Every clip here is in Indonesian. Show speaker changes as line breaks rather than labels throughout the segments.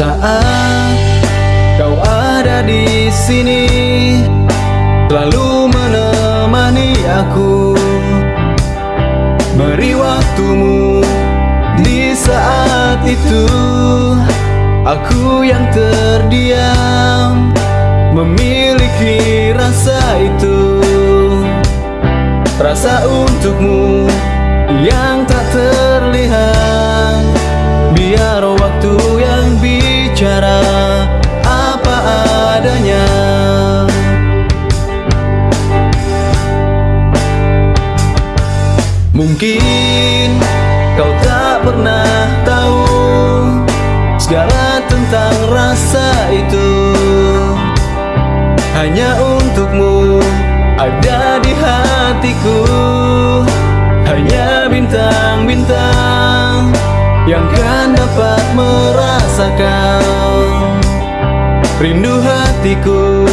saat kau ada di sini Selalu menemani aku. Beri waktumu di saat itu. Aku yang terdiam Memiliki rasa itu. Rasa untukmu yang tak terlihat. Biar waktu Mungkin kau tak pernah tahu Segala tentang rasa itu. Hanya untukmu ada di hatiku. Hanya bintang-bintang Yang kan dapat merasakan Rindu hatiku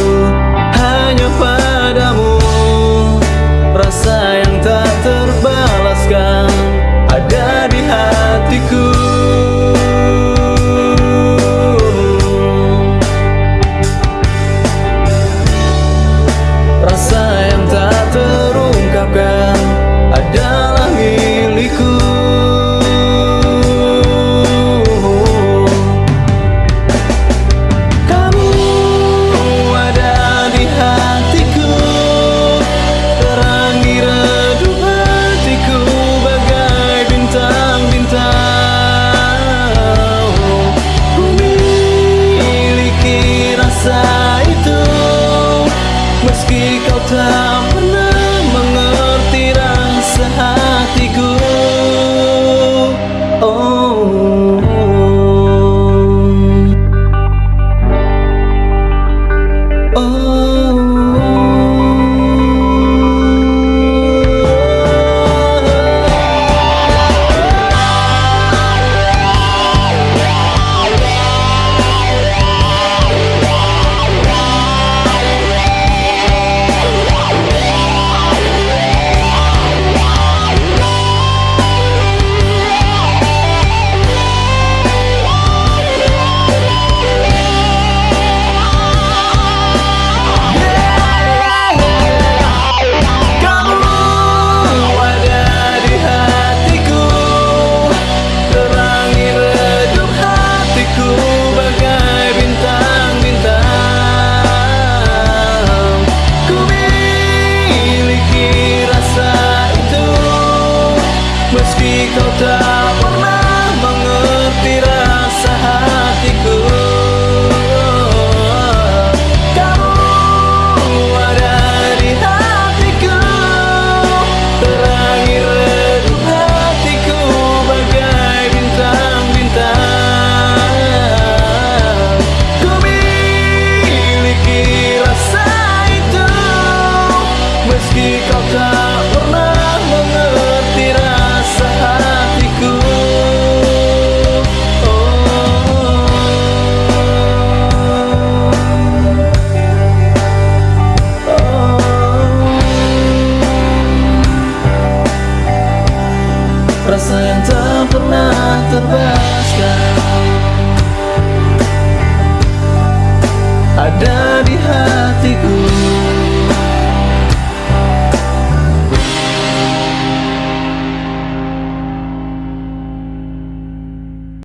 Rasa